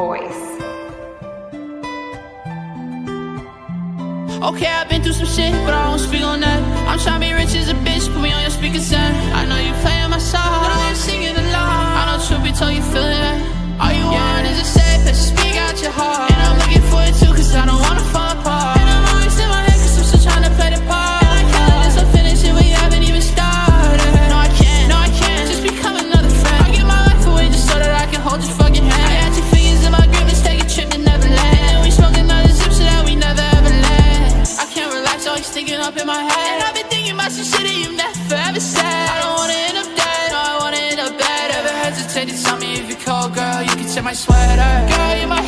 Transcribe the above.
voice. Okay, I've been through some shit, but I don't speak on that. I'm trying to sticking up in my head. And I've been thinking about some shit that you never ever said. I don't wanna end up dead, no, I wanna end up better. Ever hesitate to tell me if you cold, girl? You can take my sweater. Girl, you my